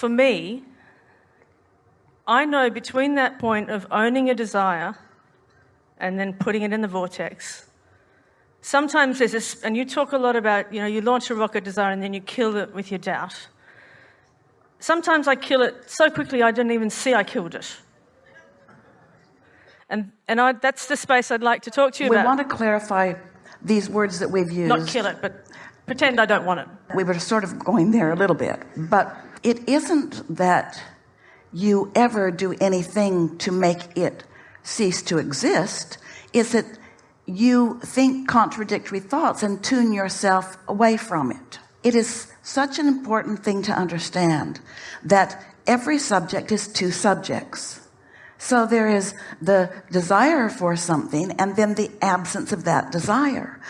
for me, I know between that point of owning a desire and then putting it in the vortex, sometimes there's this, and you talk a lot about, you know, you launch a rocket desire and then you kill it with your doubt. Sometimes I kill it so quickly I didn't even see I killed it. And, and I, that's the space I'd like to talk to you we about. We want to clarify these words that we've used. Not kill it, but pretend I don't want it. We were sort of going there a little bit, but it isn't that you ever do anything to make it cease to exist. Is that you think contradictory thoughts and tune yourself away from it. It is such an important thing to understand that every subject is two subjects so there is the desire for something and then the absence of that desire.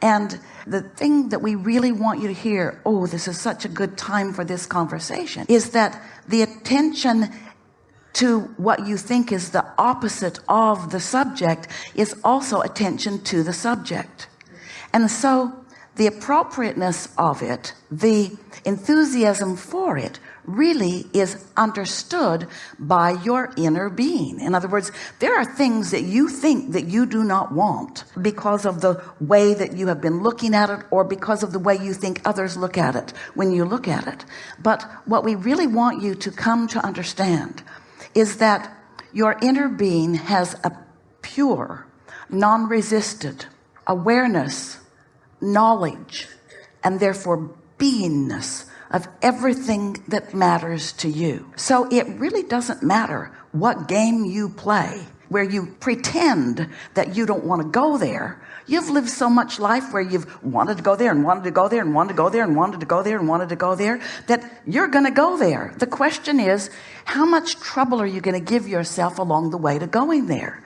And the thing that we really want you to hear, oh, this is such a good time for this conversation, is that the attention to what you think is the opposite of the subject is also attention to the subject. And so the appropriateness of it, the enthusiasm for it really is understood by your inner being. In other words there are things that you think that you do not want because of the way that you have been looking at it or because of the way you think others look at it when you look at it. But what we really want you to come to understand is that your inner being has a pure non-resisted awareness knowledge and therefore beingness of everything that matters to you. So it really doesn't matter what game you play where you pretend that you don't want to go there. You've lived so much life where you've wanted to go there and wanted to go there and wanted to go there and wanted to go there and wanted to go there that you're going to go there. The question is how much trouble are you going to give yourself along the way to going there?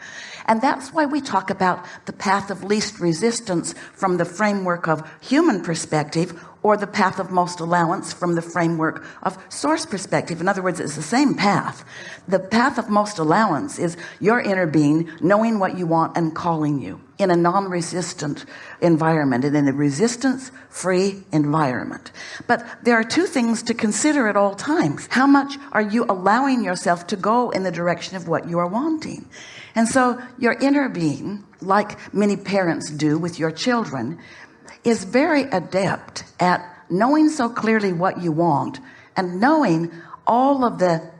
And that's why we talk about the path of least resistance from the framework of human perspective or the path of most allowance from the framework of source perspective. In other words it's the same path. The path of most allowance is your inner being knowing what you want and calling you in a non-resistant environment and in a resistance free environment. But there are two things to consider at all times. How much are you allowing yourself to go in the direction of what you are wanting? And so your inner being like many parents do with your children is very adept at knowing so clearly what you want and knowing all of the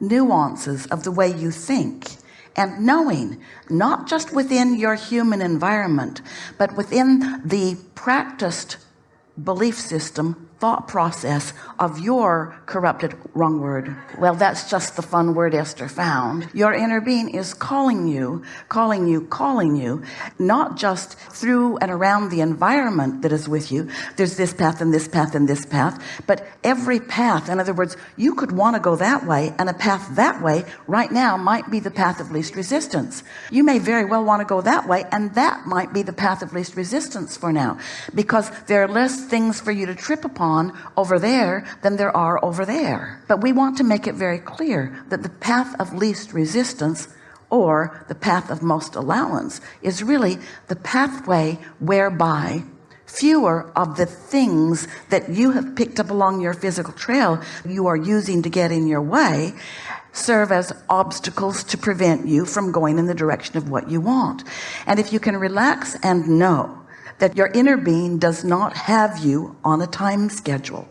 nuances of the way you think and knowing not just within your human environment but within the practiced belief system thought process of your corrupted wrong word. Well that's just the fun word Esther found. Your inner being is calling you calling you calling you not just through and around the environment that is with you. There's this path and this path and this path but every path in other words you could want to go that way and a path that way right now might be the path of least resistance. You may very well want to go that way and that might be the path of least resistance for now because there are less things for you to trip upon on over there than there are over there. But we want to make it very clear that the path of least resistance or the path of most allowance is really the pathway whereby fewer of the things that you have picked up along your physical trail you are using to get in your way serve as obstacles to prevent you from going in the direction of what you want. And if you can relax and know that your inner being does not have you on a time schedule.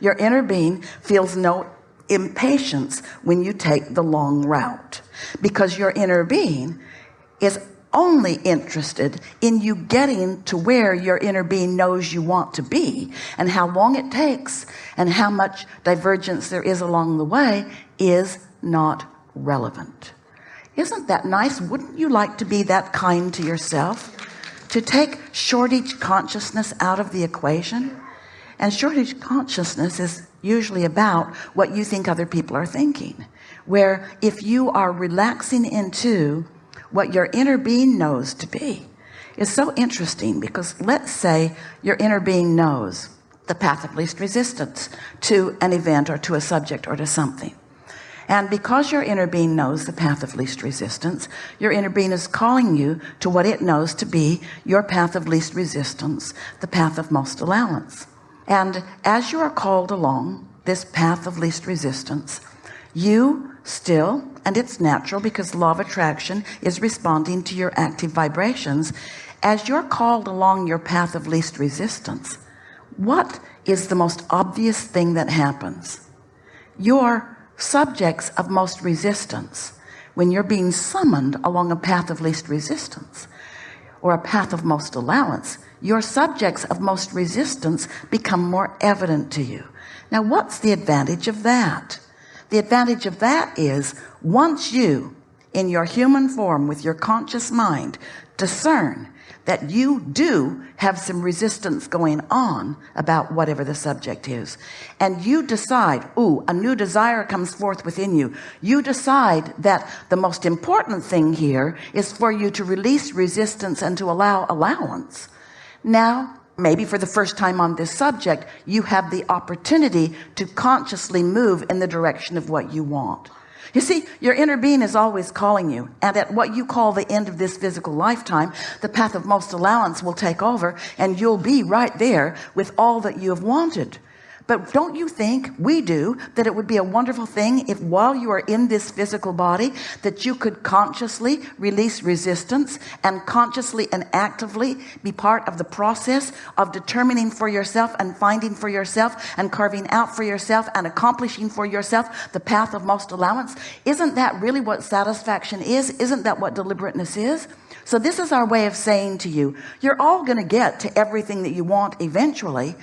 Your inner being feels no impatience when you take the long route because your inner being is only interested in you getting to where your inner being knows you want to be and how long it takes and how much divergence there is along the way is not relevant. Isn't that nice? Wouldn't you like to be that kind to yourself to take shortage consciousness out of the equation. And shortage consciousness is usually about what you think other people are thinking where if you are relaxing into what your inner being knows to be is so interesting because let's say your inner being knows the path of least resistance to an event or to a subject or to something and because your inner being knows the path of least resistance your inner being is calling you to what it knows to be your path of least resistance the path of most allowance. And as you are called along this path of least resistance you still and it's natural because law of attraction is responding to your active vibrations as you're called along your path of least resistance what is the most obvious thing that happens? Your subjects of most resistance. When you're being summoned along a path of least resistance or a path of most allowance your subjects of most resistance become more evident to you. Now what's the advantage of that? The advantage of that is once you in your human form with your conscious mind discern that you do have some resistance going on about whatever the subject is. And you decide oh a new desire comes forth within you. You decide that the most important thing here is for you to release resistance and to allow allowance. Now maybe for the first time on this subject you have the opportunity to consciously move in the direction of what you want you see your inner being is always calling you and at what you call the end of this physical lifetime the path of most allowance will take over and you'll be right there with all that you have wanted but don't you think we do that it would be a wonderful thing if while you are in this physical body that you could consciously release resistance and consciously and actively be part of the process of determining for yourself and finding for yourself and carving out for yourself and accomplishing for yourself the path of most allowance? Isn't that really what satisfaction is? Isn't that what deliberateness is? So this is our way of saying to you you're all going to get to everything that you want eventually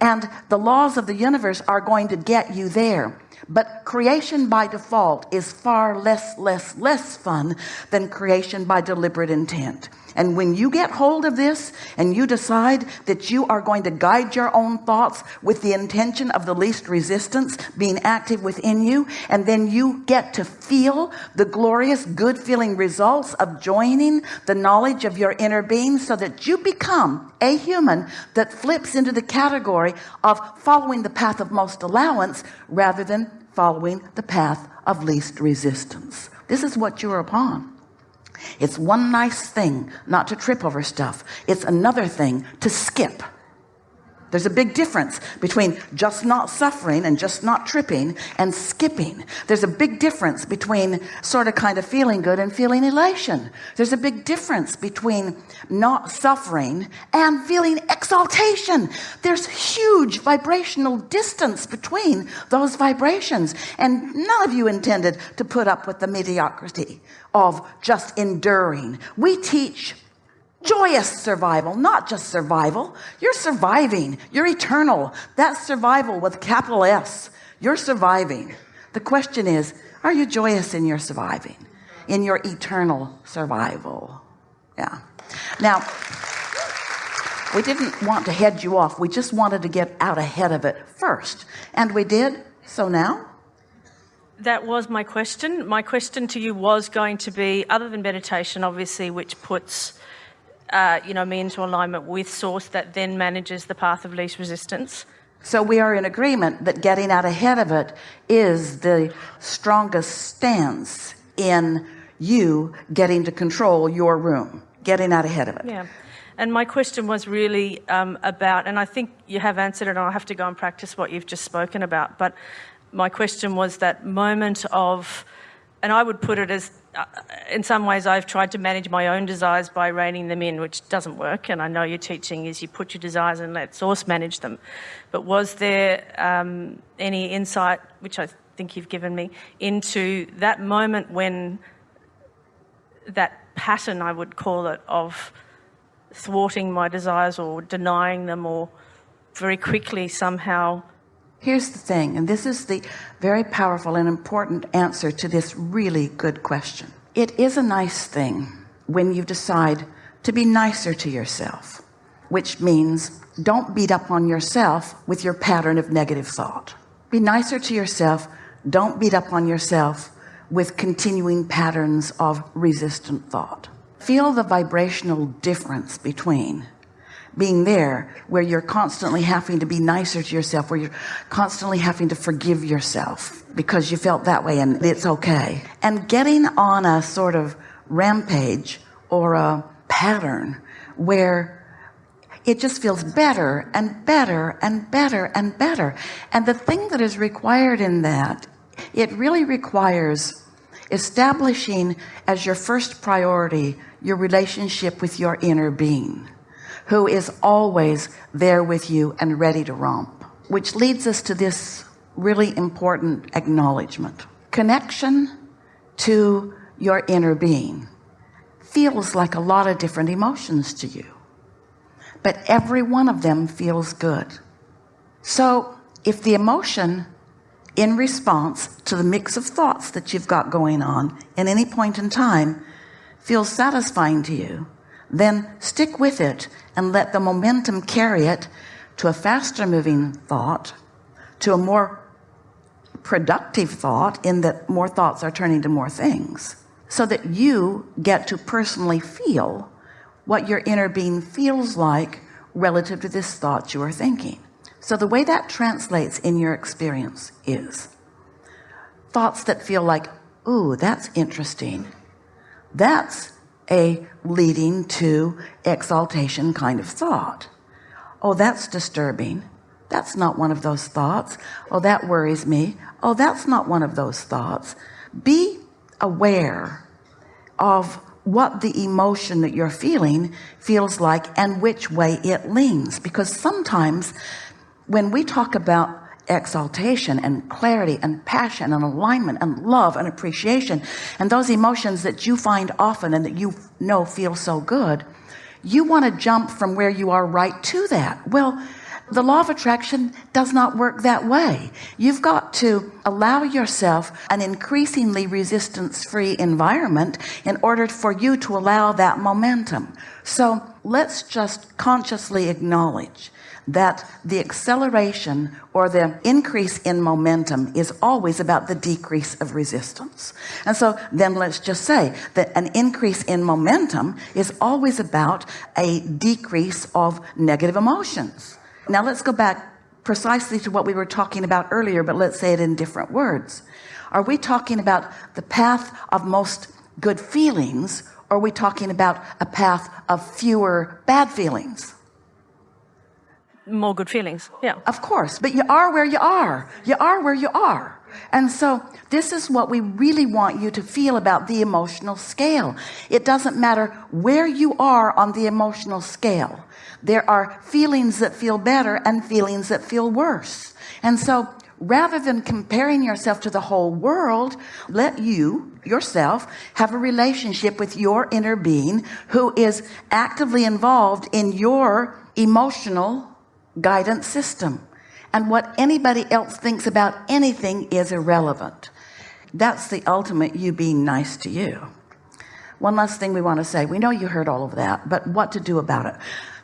and the laws of the universe are going to get you there but creation by default is far less less less fun than creation by deliberate intent. And when you get hold of this and you decide that you are going to guide your own thoughts with the intention of the least resistance being active within you and then you get to feel the glorious good feeling results of joining the knowledge of your inner being so that you become a human that flips into the category of following the path of most allowance rather than following the path of least resistance. This is what you're upon. It's one nice thing not to trip over stuff. It's another thing to skip there's a big difference between just not suffering and just not tripping and skipping. There's a big difference between sort of kind of feeling good and feeling elation. There's a big difference between not suffering and feeling exaltation. There's huge vibrational distance between those vibrations and none of you intended to put up with the mediocrity of just enduring. We teach joyous survival not just survival. You're surviving. You're eternal. That's survival with capital S you're surviving. The question is are you joyous in your surviving? In your eternal survival? Yeah. Now we didn't want to head you off. We just wanted to get out ahead of it first. And we did. So now? That was my question. My question to you was going to be other than meditation obviously which puts uh, you know me into alignment with source that then manages the path of least resistance. So we are in agreement that getting out ahead of it is the strongest stance in you getting to control your room getting out ahead of it. Yeah. And my question was really um, about and I think you have answered it and I'll have to go and practice what you've just spoken about but my question was that moment of and I would put it as uh, in some ways I've tried to manage my own desires by reining them in which doesn't work. And I know your teaching is you put your desires and let source manage them. But was there um, any insight which I think you've given me into that moment when that pattern I would call it of thwarting my desires or denying them or very quickly somehow here's the thing and this is the very powerful and important answer to this really good question. It is a nice thing when you decide to be nicer to yourself which means don't beat up on yourself with your pattern of negative thought. Be nicer to yourself. Don't beat up on yourself with continuing patterns of resistant thought. Feel the vibrational difference between being there where you're constantly having to be nicer to yourself where you're constantly having to forgive yourself because you felt that way and it's okay. And getting on a sort of rampage or a pattern where it just feels better and better and better and better. And the thing that is required in that it really requires establishing as your first priority your relationship with your inner being who is always there with you and ready to romp. Which leads us to this really important acknowledgement. Connection to your inner being feels like a lot of different emotions to you but every one of them feels good. So if the emotion in response to the mix of thoughts that you've got going on in any point in time feels satisfying to you then stick with it and let the momentum carry it to a faster moving thought to a more productive thought in that more thoughts are turning to more things so that you get to personally feel what your inner being feels like relative to this thought you are thinking. So the way that translates in your experience is thoughts that feel like ooh that's interesting. That's a leading to exaltation kind of thought. Oh that's disturbing. That's not one of those thoughts. Oh that worries me. Oh that's not one of those thoughts. Be aware of what the emotion that you're feeling feels like and which way it leans because sometimes when we talk about exaltation and clarity and passion and alignment and love and appreciation and those emotions that you find often and that you know feel so good you want to jump from where you are right to that. Well the law of attraction does not work that way. You've got to allow yourself an increasingly resistance free environment in order for you to allow that momentum. So let's just consciously acknowledge that the acceleration or the increase in momentum is always about the decrease of resistance. And so then let's just say that an increase in momentum is always about a decrease of negative emotions. Now let's go back precisely to what we were talking about earlier but let's say it in different words. Are we talking about the path of most good feelings or are we talking about a path of fewer bad feelings more good feelings. Yeah. Of course but you are where you are. You are where you are. And so this is what we really want you to feel about the emotional scale. It doesn't matter where you are on the emotional scale. There are feelings that feel better and feelings that feel worse. And so rather than comparing yourself to the whole world let you yourself have a relationship with your inner being who is actively involved in your emotional guidance system. And what anybody else thinks about anything is irrelevant. That's the ultimate you being nice to you. One last thing we want to say. We know you heard all of that but what to do about it.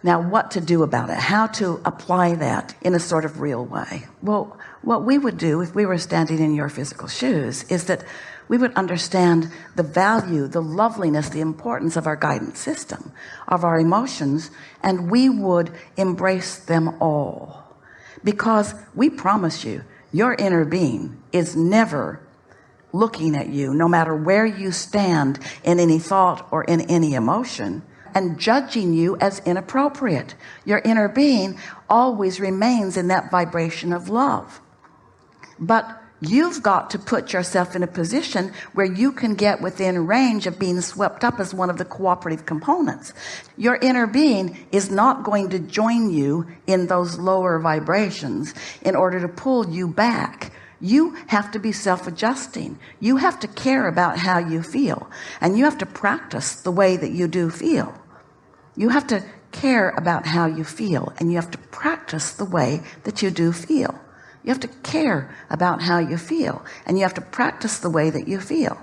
Now what to do about it. How to apply that in a sort of real way. Well what we would do if we were standing in your physical shoes is that we would understand the value the loveliness the importance of our guidance system of our emotions and we would embrace them all. Because we promise you your inner being is never looking at you no matter where you stand in any thought or in any emotion and judging you as inappropriate. Your inner being always remains in that vibration of love. But you've got to put yourself in a position where you can get within range of being swept up as one of the cooperative components. Your inner being is not going to join you in those lower vibrations in order to pull you back. You have to be self-adjusting. You have to care about how you feel and you have to practice the way that you do feel. You have to care about how you feel and you have to practice the way that you do feel you have to care about how you feel and you have to practice the way that you feel